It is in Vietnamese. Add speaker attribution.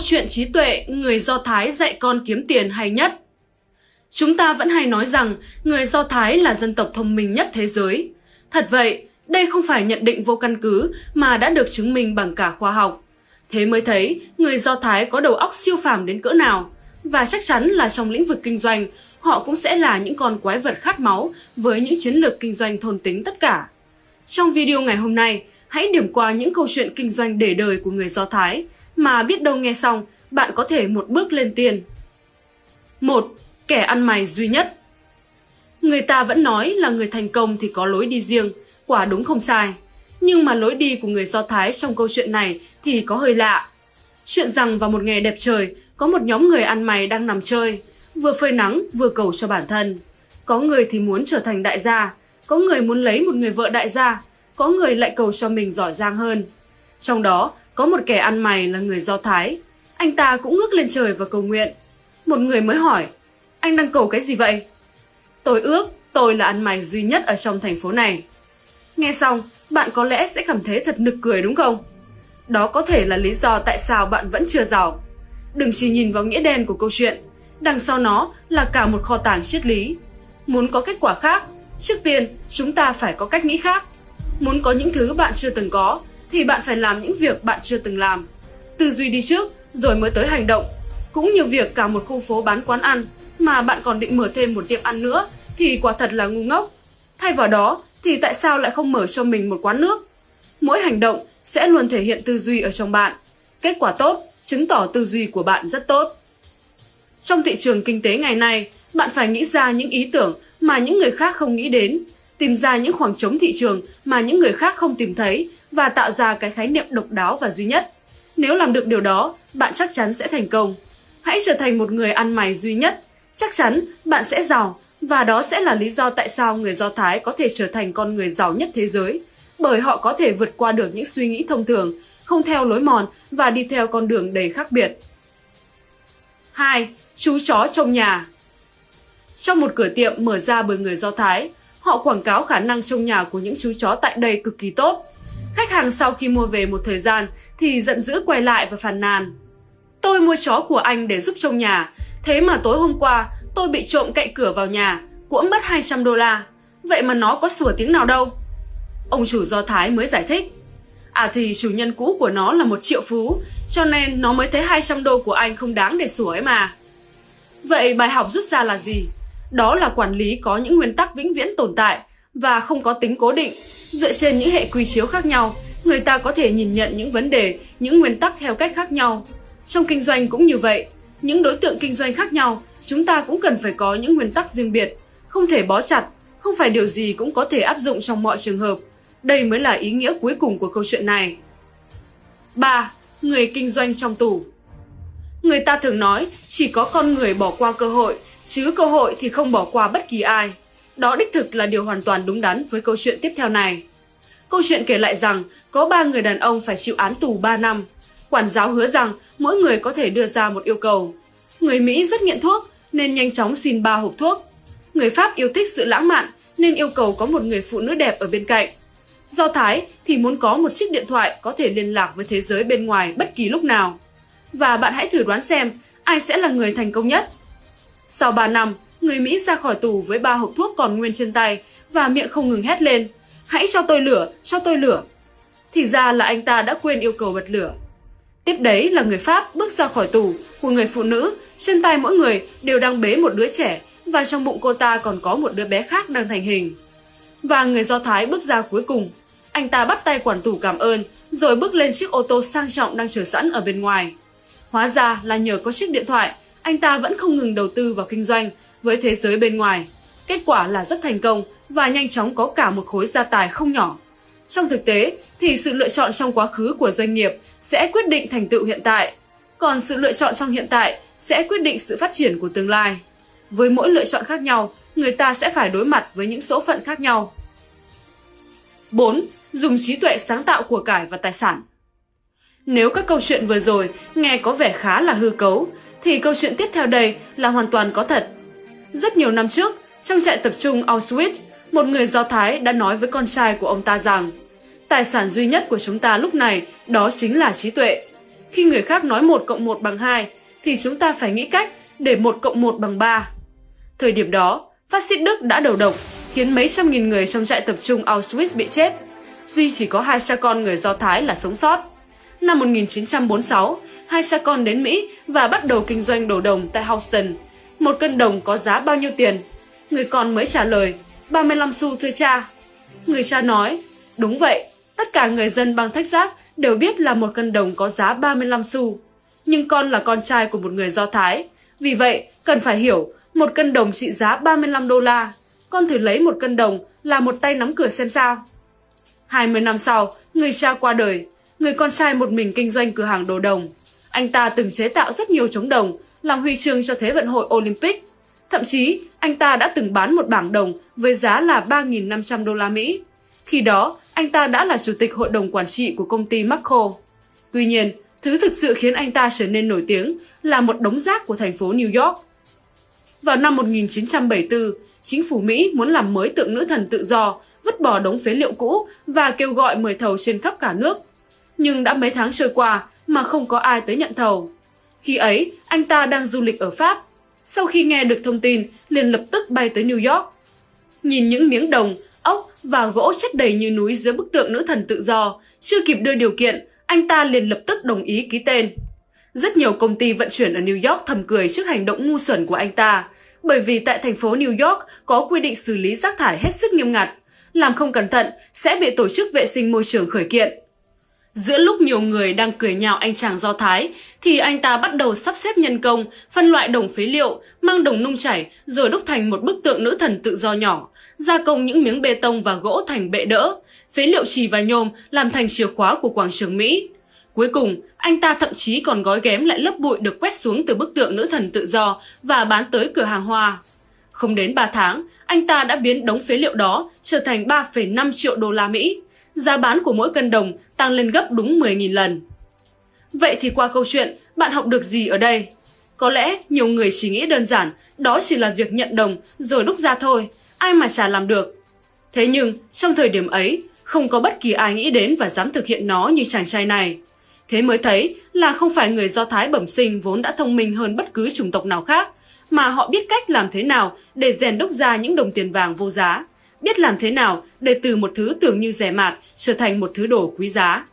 Speaker 1: chuyện trí tuệ người Do Thái dạy con kiếm tiền hay nhất. Chúng ta vẫn hay nói rằng người Do Thái là dân tộc thông minh nhất thế giới. Thật vậy, đây không phải nhận định vô căn cứ mà đã được chứng minh bằng cả khoa học. Thế mới thấy người Do Thái có đầu óc siêu phàm đến cỡ nào. Và chắc chắn là trong lĩnh vực kinh doanh, họ cũng sẽ là những con quái vật khát máu với những chiến lược kinh doanh thôn tính tất cả. Trong video ngày hôm nay, hãy điểm qua những câu chuyện kinh doanh để đời của người Do Thái mà biết đâu nghe xong bạn có thể một bước lên tiền. 1. Kẻ ăn mày duy nhất Người ta vẫn nói là người thành công thì có lối đi riêng, quả đúng không sai. Nhưng mà lối đi của người Do Thái trong câu chuyện này thì có hơi lạ. Chuyện rằng vào một ngày đẹp trời, có một nhóm người ăn mày đang nằm chơi, vừa phơi nắng vừa cầu cho bản thân. Có người thì muốn trở thành đại gia, có người muốn lấy một người vợ đại gia, có người lại cầu cho mình giỏi giang hơn. Trong đó, có một kẻ ăn mày là người Do Thái. Anh ta cũng ngước lên trời và cầu nguyện. Một người mới hỏi, anh đang cầu cái gì vậy? Tôi ước tôi là ăn mày duy nhất ở trong thành phố này. Nghe xong, bạn có lẽ sẽ cảm thấy thật nực cười đúng không? Đó có thể là lý do tại sao bạn vẫn chưa giàu. Đừng chỉ nhìn vào nghĩa đen của câu chuyện, đằng sau nó là cả một kho tàng triết lý. Muốn có kết quả khác, trước tiên chúng ta phải có cách nghĩ khác. Muốn có những thứ bạn chưa từng có thì bạn phải làm những việc bạn chưa từng làm. Tư duy đi trước rồi mới tới hành động. Cũng như việc cả một khu phố bán quán ăn mà bạn còn định mở thêm một tiệm ăn nữa thì quả thật là ngu ngốc. Thay vào đó thì tại sao lại không mở cho mình một quán nước? Mỗi hành động sẽ luôn thể hiện tư duy ở trong bạn. Kết quả tốt chứng tỏ tư duy của bạn rất tốt. Trong thị trường kinh tế ngày nay, bạn phải nghĩ ra những ý tưởng mà những người khác không nghĩ đến, tìm ra những khoảng trống thị trường mà những người khác không tìm thấy và tạo ra cái khái niệm độc đáo và duy nhất. Nếu làm được điều đó, bạn chắc chắn sẽ thành công. Hãy trở thành một người ăn mày duy nhất, chắc chắn bạn sẽ giàu và đó sẽ là lý do tại sao người Do Thái có thể trở thành con người giàu nhất thế giới, bởi họ có thể vượt qua được những suy nghĩ thông thường, không theo lối mòn và đi theo con đường đầy khác biệt. 2. Chú chó trong nhà Trong một cửa tiệm mở ra bởi người Do Thái, họ quảng cáo khả năng trông nhà của những chú chó tại đây cực kỳ tốt. Khách hàng sau khi mua về một thời gian thì giận dữ quay lại và phàn nàn. Tôi mua chó của anh để giúp trông nhà, thế mà tối hôm qua tôi bị trộm cậy cửa vào nhà, cũng mất 200 đô la. Vậy mà nó có sủa tiếng nào đâu. Ông chủ Do Thái mới giải thích. À thì chủ nhân cũ của nó là một triệu phú, cho nên nó mới thấy 200 đô của anh không đáng để sủa ấy mà. Vậy bài học rút ra là gì? Đó là quản lý có những nguyên tắc vĩnh viễn tồn tại và không có tính cố định. Dựa trên những hệ quy chiếu khác nhau, người ta có thể nhìn nhận những vấn đề, những nguyên tắc theo cách khác nhau. Trong kinh doanh cũng như vậy, những đối tượng kinh doanh khác nhau, chúng ta cũng cần phải có những nguyên tắc riêng biệt, không thể bó chặt, không phải điều gì cũng có thể áp dụng trong mọi trường hợp. Đây mới là ý nghĩa cuối cùng của câu chuyện này. 3. Người kinh doanh trong tù Người ta thường nói chỉ có con người bỏ qua cơ hội, chứ cơ hội thì không bỏ qua bất kỳ ai. Đó đích thực là điều hoàn toàn đúng đắn với câu chuyện tiếp theo này. Câu chuyện kể lại rằng có ba người đàn ông phải chịu án tù 3 năm. Quản giáo hứa rằng mỗi người có thể đưa ra một yêu cầu. Người Mỹ rất nghiện thuốc nên nhanh chóng xin ba hộp thuốc. Người Pháp yêu thích sự lãng mạn nên yêu cầu có một người phụ nữ đẹp ở bên cạnh. Do Thái thì muốn có một chiếc điện thoại có thể liên lạc với thế giới bên ngoài bất kỳ lúc nào. Và bạn hãy thử đoán xem ai sẽ là người thành công nhất. Sau 3 năm, người Mỹ ra khỏi tù với ba hộp thuốc còn nguyên trên tay và miệng không ngừng hét lên. Hãy cho tôi lửa, cho tôi lửa. Thì ra là anh ta đã quên yêu cầu bật lửa. Tiếp đấy là người Pháp bước ra khỏi tù của người phụ nữ, trên tay mỗi người đều đang bế một đứa trẻ và trong bụng cô ta còn có một đứa bé khác đang thành hình. Và người Do Thái bước ra cuối cùng. Anh ta bắt tay quản tù cảm ơn, rồi bước lên chiếc ô tô sang trọng đang chờ sẵn ở bên ngoài. Hóa ra là nhờ có chiếc điện thoại, anh ta vẫn không ngừng đầu tư vào kinh doanh với thế giới bên ngoài. Kết quả là rất thành công và nhanh chóng có cả một khối gia tài không nhỏ. Trong thực tế thì sự lựa chọn trong quá khứ của doanh nghiệp sẽ quyết định thành tựu hiện tại, còn sự lựa chọn trong hiện tại sẽ quyết định sự phát triển của tương lai. Với mỗi lựa chọn khác nhau, người ta sẽ phải đối mặt với những số phận khác nhau. 4. Dùng trí tuệ sáng tạo của cải và tài sản Nếu các câu chuyện vừa rồi nghe có vẻ khá là hư cấu, thì câu chuyện tiếp theo đây là hoàn toàn có thật. Rất nhiều năm trước, trong trại tập trung Auschwitz, một người Do Thái đã nói với con trai của ông ta rằng tài sản duy nhất của chúng ta lúc này đó chính là trí tuệ. Khi người khác nói 1 cộng 1 bằng 2, thì chúng ta phải nghĩ cách để 1 cộng 1 bằng 3. Thời điểm đó, phát xít Đức đã đầu độc, khiến mấy trăm nghìn người trong trại tập trung Auschwitz bị chết. Duy chỉ có hai cha con người Do Thái là sống sót. Năm 1946, hai cha con đến Mỹ và bắt đầu kinh doanh đồ đồng tại Houston. Một cân đồng có giá bao nhiêu tiền? Người con mới trả lời, 35 xu thưa cha. Người cha nói, đúng vậy, tất cả người dân bang Texas đều biết là một cân đồng có giá 35 xu. Nhưng con là con trai của một người Do Thái. Vì vậy, cần phải hiểu, một cân đồng trị giá 35 đô la. Con thử lấy một cân đồng là một tay nắm cửa xem sao. 20 năm sau, người cha qua đời. Người con trai một mình kinh doanh cửa hàng đồ đồng. Anh ta từng chế tạo rất nhiều trống đồng, làm huy chương cho Thế vận hội Olympic. Thậm chí, anh ta đã từng bán một bảng đồng với giá là 3.500 đô la Mỹ. Khi đó, anh ta đã là chủ tịch hội đồng quản trị của công ty Marco. Tuy nhiên, thứ thực sự khiến anh ta trở nên nổi tiếng là một đống rác của thành phố New York. Vào năm 1974, chính phủ Mỹ muốn làm mới tượng nữ thần tự do, vứt bỏ đống phế liệu cũ và kêu gọi mời thầu trên khắp cả nước. Nhưng đã mấy tháng trôi qua mà không có ai tới nhận thầu. Khi ấy, anh ta đang du lịch ở Pháp. Sau khi nghe được thông tin, liền lập tức bay tới New York. Nhìn những miếng đồng, ốc và gỗ chất đầy như núi dưới bức tượng nữ thần tự do, chưa kịp đưa điều kiện, anh ta liền lập tức đồng ý ký tên. Rất nhiều công ty vận chuyển ở New York thầm cười trước hành động ngu xuẩn của anh ta, bởi vì tại thành phố New York có quy định xử lý rác thải hết sức nghiêm ngặt. Làm không cẩn thận sẽ bị tổ chức vệ sinh môi trường khởi kiện. Giữa lúc nhiều người đang cười nhạo anh chàng Do Thái, thì anh ta bắt đầu sắp xếp nhân công, phân loại đồng phế liệu, mang đồng nung chảy rồi đúc thành một bức tượng nữ thần tự do nhỏ, gia công những miếng bê tông và gỗ thành bệ đỡ, phế liệu trì và nhôm làm thành chìa khóa của quảng trường Mỹ. Cuối cùng, anh ta thậm chí còn gói ghém lại lớp bụi được quét xuống từ bức tượng nữ thần tự do và bán tới cửa hàng hoa. Không đến 3 tháng, anh ta đã biến đống phế liệu đó trở thành 3,5 triệu đô la Mỹ. Giá bán của mỗi cân đồng tăng lên gấp đúng 10.000 lần. Vậy thì qua câu chuyện, bạn học được gì ở đây? Có lẽ nhiều người chỉ nghĩ đơn giản, đó chỉ là việc nhận đồng rồi đúc ra thôi, ai mà chả làm được. Thế nhưng, trong thời điểm ấy, không có bất kỳ ai nghĩ đến và dám thực hiện nó như chàng trai này. Thế mới thấy là không phải người Do Thái bẩm sinh vốn đã thông minh hơn bất cứ chủng tộc nào khác, mà họ biết cách làm thế nào để rèn đúc ra những đồng tiền vàng vô giá, biết làm thế nào để từ một thứ tưởng như rẻ mạt trở thành một thứ đồ quý giá.